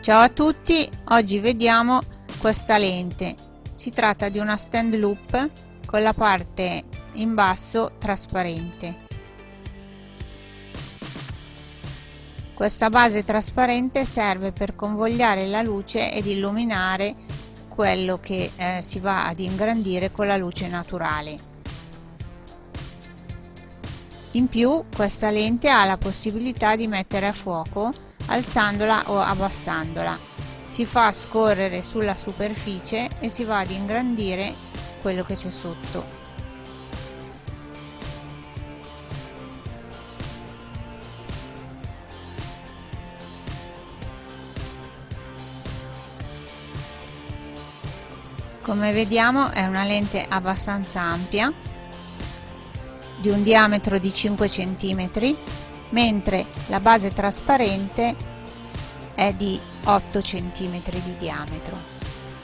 Ciao a tutti, oggi vediamo questa lente. Si tratta di una stand loop con la parte in basso trasparente. Questa base trasparente serve per convogliare la luce ed illuminare quello che eh, si va ad ingrandire con la luce naturale. In più questa lente ha la possibilità di mettere a fuoco alzandola o abbassandola. Si fa scorrere sulla superficie e si va ad ingrandire quello che c'è sotto. Come vediamo è una lente abbastanza ampia di un diametro di 5 cm mentre la base trasparente è di 8 cm di diametro.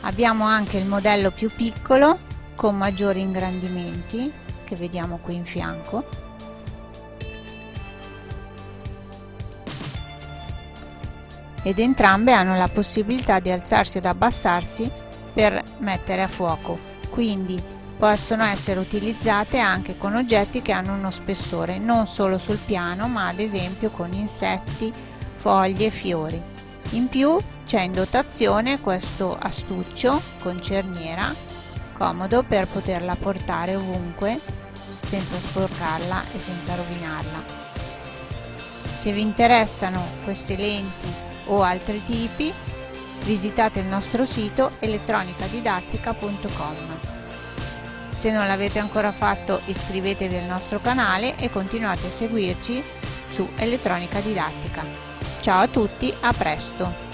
Abbiamo anche il modello più piccolo con maggiori ingrandimenti che vediamo qui in fianco. Ed entrambe hanno la possibilità di alzarsi ed abbassarsi per mettere a fuoco. Quindi Possono essere utilizzate anche con oggetti che hanno uno spessore, non solo sul piano, ma ad esempio con insetti, foglie e fiori. In più c'è in dotazione questo astuccio con cerniera, comodo per poterla portare ovunque senza sporcarla e senza rovinarla. Se vi interessano queste lenti o altri tipi, visitate il nostro sito elettronicadidattica.com. Se non l'avete ancora fatto iscrivetevi al nostro canale e continuate a seguirci su Elettronica Didattica. Ciao a tutti, a presto!